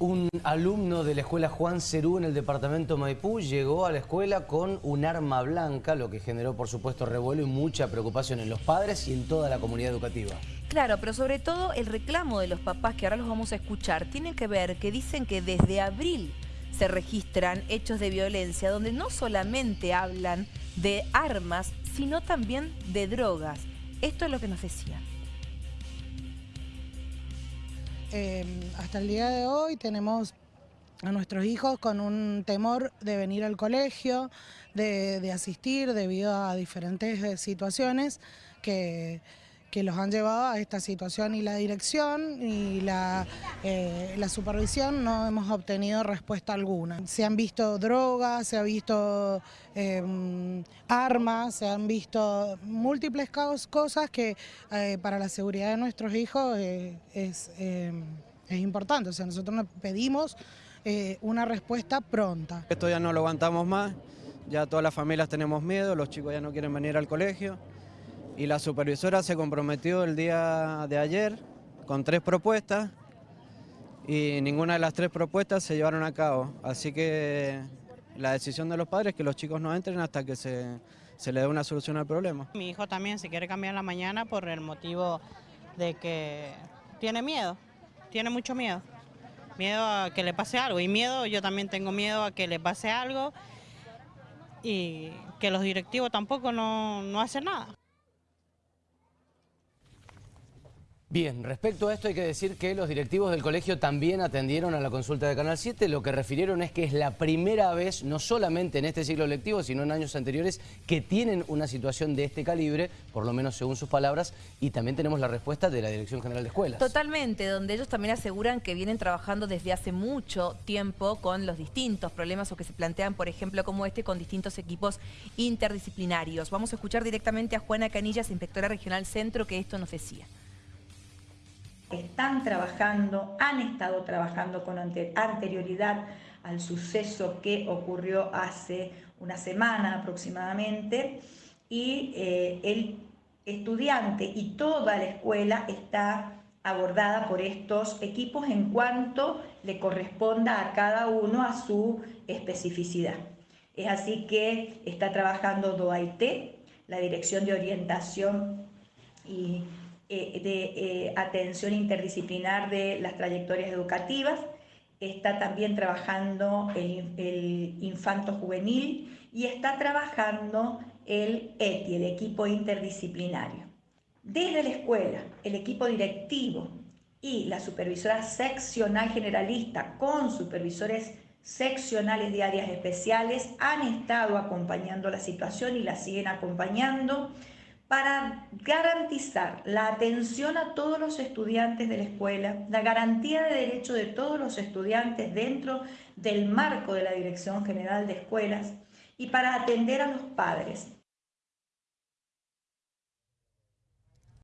Un alumno de la escuela Juan Cerú en el departamento Maipú llegó a la escuela con un arma blanca, lo que generó por supuesto revuelo y mucha preocupación en los padres y en toda la comunidad educativa. Claro, pero sobre todo el reclamo de los papás, que ahora los vamos a escuchar, tiene que ver que dicen que desde abril se registran hechos de violencia donde no solamente hablan de armas, sino también de drogas. Esto es lo que nos decían. Em, hasta el día de hoy tenemos a nuestros hijos con un temor de venir al colegio, de, asistir debido a diferentes eh, situaciones que, que, los han llevado a esta situación y la dirección y la, eh, la, supervisión no hemos obtenido respuesta alguna. Se han visto drogas, se han visto em, armas, se han visto múltiples cosas que eh, para la seguridad de nuestros hijos es es importante. O sea, nosotros pedimos eh, una respuesta pronta. Esto ya no lo aguantamos más, ya todas las familias tenemos miedo, los chicos ya no quieren venir al colegio y la supervisora se comprometió el día de ayer con tres propuestas y ninguna de las tres propuestas se llevaron a cabo. Así que la decisión de los padres es que los chicos no entren hasta que se, se le dé una solución al problema. Mi hijo también se quiere cambiar la mañana por el motivo de que tiene miedo tiene mucho miedo. Miedo a que le pase algo. Y miedo, yo también tengo miedo a que le pase algo y que los directivos tampoco no, no hacen nada. Bien, respecto a esto hay que decir que los directivos del colegio también atendieron a la consulta de Canal 7. Lo que refirieron es que es la primera vez, no solamente en este ciclo lectivo, sino en años anteriores, que tienen una situación de este calibre, por lo menos según sus palabras, y también tenemos la respuesta de la Dirección General de Escuelas. Totalmente, donde ellos también aseguran que vienen trabajando desde hace mucho tiempo con los distintos problemas o que se plantean, por ejemplo, como este, con distintos equipos interdisciplinarios. Vamos a escuchar directamente a Juana Canillas, inspectora regional centro, que esto nos decía están trabajando, han estado trabajando con anterioridad al suceso que ocurrió hace una semana aproximadamente y eh, el estudiante y toda la escuela está abordada por estos equipos en cuanto le corresponda a cada uno a su especificidad. Es así que está trabajando DOAIT, la Dirección de Orientación y eh, de eh, atención interdisciplinar de las trayectorias educativas. Está también trabajando el, infanto juvenil y está trabajando el ETI, el equipo interdisciplinario. Desde la escuela, el equipo directivo y la supervisora seccional generalista con supervisores seccionales de áreas especiales han estado acompañando la situación y la siguen acompañando para garantizar la atención a todos los estudiantes de la escuela, la garantía de derecho de todos los estudiantes dentro del marco de la Dirección General de Escuelas y para atender a los padres